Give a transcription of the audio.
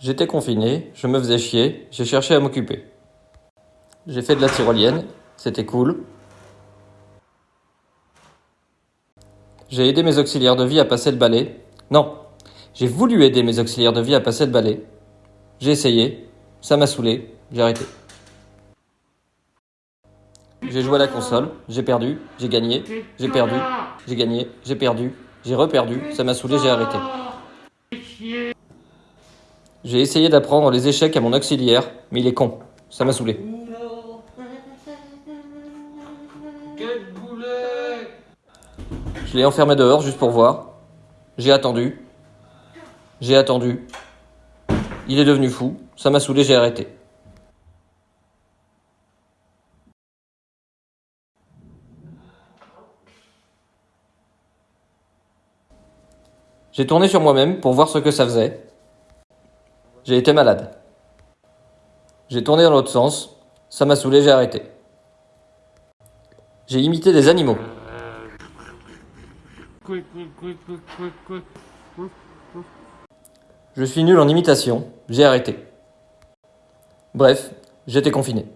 J'étais confiné, je me faisais chier, j'ai cherché à m'occuper. J'ai fait de la tyrolienne, c'était cool. J'ai aidé mes auxiliaires de vie à passer le balai. Non, j'ai voulu aider mes auxiliaires de vie à passer le balai. J'ai essayé, ça m'a saoulé, j'ai arrêté. J'ai joué à la console, j'ai perdu, j'ai gagné, j'ai perdu, j'ai gagné, j'ai perdu, j'ai reperdu, ça m'a saoulé, j'ai arrêté. J'ai essayé d'apprendre les échecs à mon auxiliaire, mais il est con, ça m'a saoulé. Quel boulet Je l'ai enfermé dehors juste pour voir. J'ai attendu. J'ai attendu. Il est devenu fou, ça m'a saoulé, j'ai arrêté. J'ai tourné sur moi-même pour voir ce que ça faisait. J'ai été malade. J'ai tourné dans l'autre sens, ça m'a saoulé, j'ai arrêté. J'ai imité des animaux. Je suis nul en imitation, j'ai arrêté. Bref, j'étais confiné.